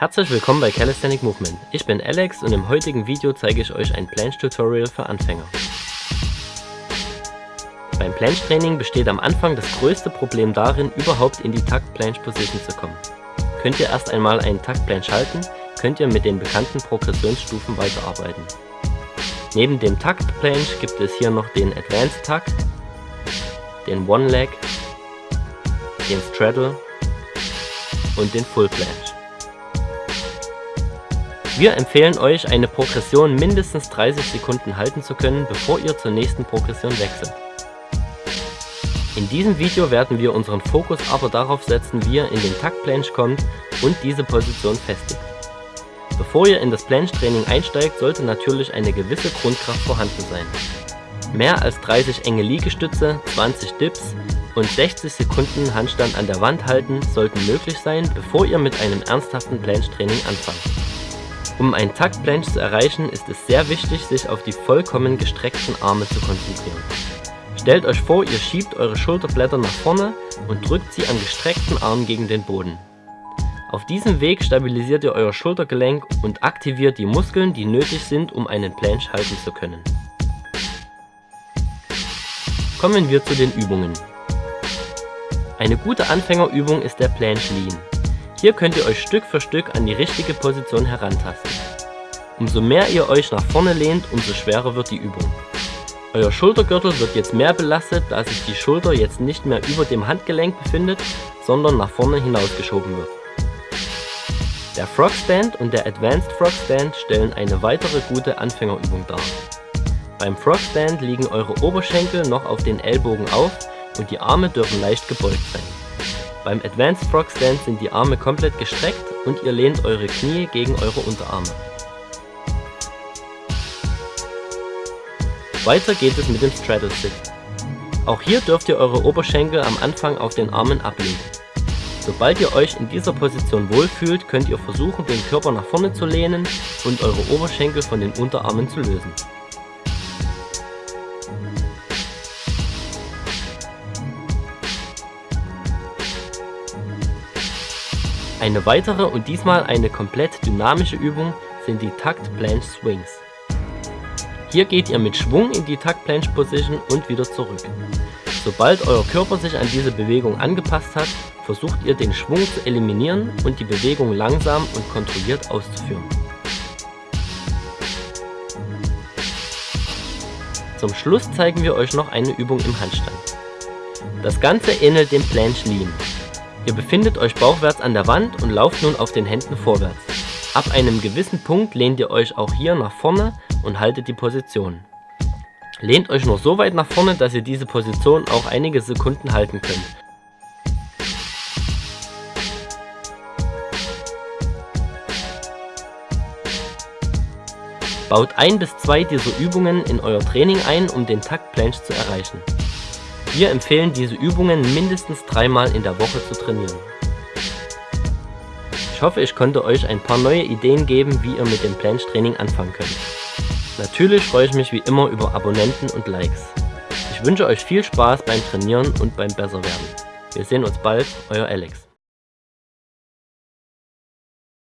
Herzlich willkommen bei Calisthenic Movement. Ich bin Alex und im heutigen Video zeige ich euch ein Planche Tutorial für Anfänger. Beim Planche Training besteht am Anfang das größte Problem darin, überhaupt in die Takt Planche Position zu kommen. Könnt ihr erst einmal einen Takt Planche halten, könnt ihr mit den bekannten Progressionsstufen weiterarbeiten. Neben dem Takt Planche gibt es hier noch den Advanced Takt, den One Leg, den Straddle und den Full Planche. Wir empfehlen euch, eine Progression mindestens 30 Sekunden halten zu können, bevor ihr zur nächsten Progression wechselt. In diesem Video werden wir unseren Fokus aber darauf setzen, wie ihr in den Takt Planche kommt und diese Position festigt. Bevor ihr in das Planche Training einsteigt, sollte natürlich eine gewisse Grundkraft vorhanden sein. Mehr als 30 enge Liegestütze, 20 Dips und 60 Sekunden Handstand an der Wand halten sollten möglich sein, bevor ihr mit einem ernsthaften Planche Training anfangt. Um ein Taktplanche zu erreichen, ist es sehr wichtig, sich auf die vollkommen gestreckten Arme zu konzentrieren. Stellt euch vor, ihr schiebt eure Schulterblätter nach vorne und drückt sie an gestreckten Armen gegen den Boden. Auf diesem Weg stabilisiert ihr euer Schultergelenk und aktiviert die Muskeln, die nötig sind, um einen Planche halten zu können. Kommen wir zu den Übungen. Eine gute Anfängerübung ist der Planche Lean. Hier könnt ihr euch Stück für Stück an die richtige Position herantasten. Umso mehr ihr euch nach vorne lehnt, umso schwerer wird die Übung. Euer Schultergürtel wird jetzt mehr belastet, da sich die Schulter jetzt nicht mehr über dem Handgelenk befindet, sondern nach vorne hinausgeschoben wird. Der Frog Stand und der Advanced Frog Stand stellen eine weitere gute Anfängerübung dar. Beim Frog Stand liegen eure Oberschenkel noch auf den Ellbogen auf und die Arme dürfen leicht gebeugt sein. Beim Advanced Frog Stand sind die Arme komplett gestreckt und ihr lehnt eure Knie gegen eure Unterarme. Weiter geht es mit dem Straddle Sit. Auch hier dürft ihr eure Oberschenkel am Anfang auf den Armen ablegen. Sobald ihr euch in dieser Position wohlfühlt, könnt ihr versuchen den Körper nach vorne zu lehnen und eure Oberschenkel von den Unterarmen zu lösen. Eine weitere und diesmal eine komplett dynamische Übung sind die Takt Planche Swings. Hier geht ihr mit Schwung in die Takt Planche Position und wieder zurück. Sobald euer Körper sich an diese Bewegung angepasst hat, versucht ihr den Schwung zu eliminieren und die Bewegung langsam und kontrolliert auszuführen. Zum Schluss zeigen wir euch noch eine Übung im Handstand. Das Ganze ähnelt dem Planche Lean. Ihr befindet euch bauchwärts an der Wand und lauft nun auf den Händen vorwärts. Ab einem gewissen Punkt lehnt ihr euch auch hier nach vorne und haltet die Position. Lehnt euch nur so weit nach vorne, dass ihr diese Position auch einige Sekunden halten könnt. Baut ein bis zwei dieser Übungen in euer Training ein, um den Takt Planche zu erreichen. Wir empfehlen diese Übungen mindestens dreimal in der Woche zu trainieren. Ich hoffe, ich konnte euch ein paar neue Ideen geben, wie ihr mit dem Planche Training anfangen könnt. Natürlich freue ich mich wie immer über Abonnenten und Likes. Ich wünsche euch viel Spaß beim Trainieren und beim Besserwerden. Wir sehen uns bald, euer Alex.